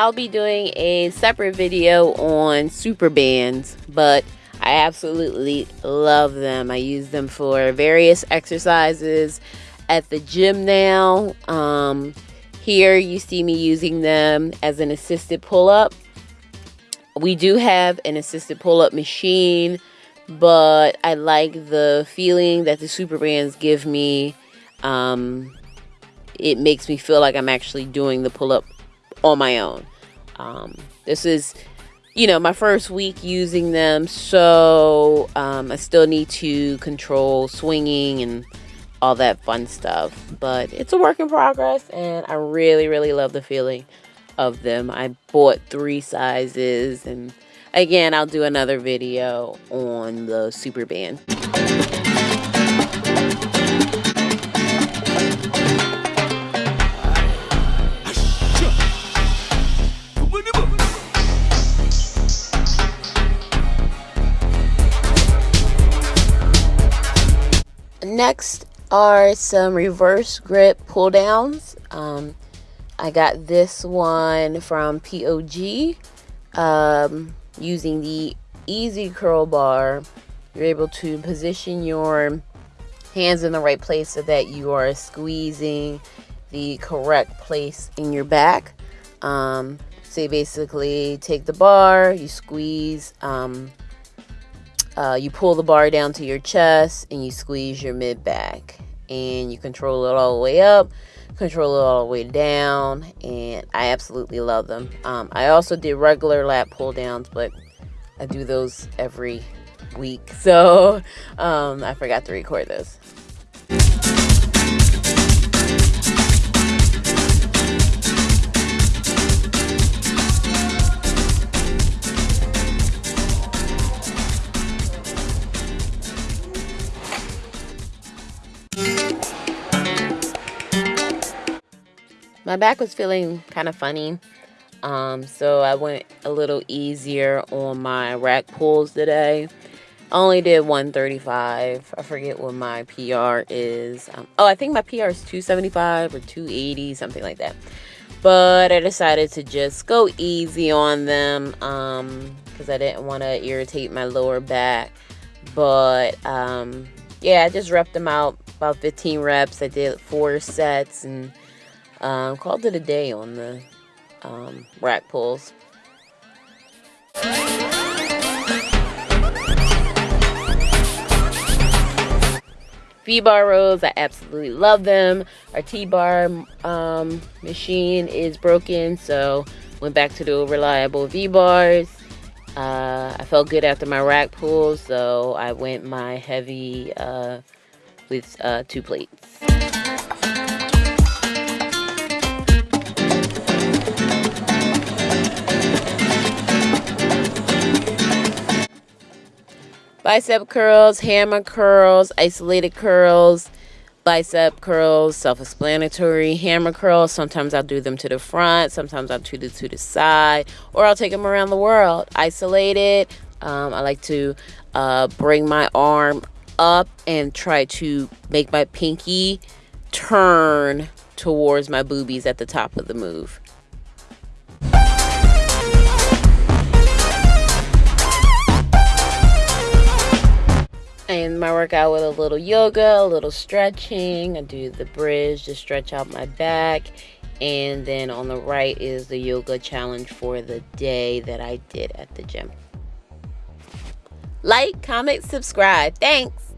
I'll be doing a separate video on super bands, but I absolutely love them. I use them for various exercises at the gym now. Um, here you see me using them as an assisted pull-up. We do have an assisted pull-up machine, but I like the feeling that the super bands give me. Um, it makes me feel like I'm actually doing the pull-up on my own. Um, this is, you know, my first week using them, so um, I still need to control swinging and all that fun stuff. But it's a work in progress, and I really, really love the feeling of them. I bought three sizes, and again, I'll do another video on the Super Band. Next are some reverse grip pull downs. Um, I got this one from POG um, using the Easy Curl Bar. You're able to position your hands in the right place so that you are squeezing the correct place in your back. Um, so you basically take the bar, you squeeze um, uh, you pull the bar down to your chest and you squeeze your mid back. And you control it all the way up control it all the way down and I absolutely love them. Um, I also did regular lat pull downs but I do those every week. So um, I forgot to record those my back was feeling kind of funny. Um, so I went a little easier on my rack pulls today. I only did 135. I forget what my PR is. Um, oh, I think my PR is 275 or 280, something like that. But I decided to just go easy on them because um, I didn't want to irritate my lower back. But um, yeah, I just repped them out about 15 reps. I did four sets and um, called it a day on the um, rack pulls. V-bar rows, I absolutely love them. Our T-bar um, machine is broken, so went back to the reliable V-bars. Uh, I felt good after my rack pulls, so I went my heavy uh, with uh, two plates. Bicep curls, hammer curls, isolated curls, bicep curls, self-explanatory, hammer curls. Sometimes I'll do them to the front, sometimes I'll do them to the side, or I'll take them around the world. Isolated, um, I like to uh, bring my arm up and try to make my pinky turn towards my boobies at the top of the move. My workout with a little yoga, a little stretching. I do the bridge to stretch out my back. And then on the right is the yoga challenge for the day that I did at the gym. Like, comment, subscribe. Thanks.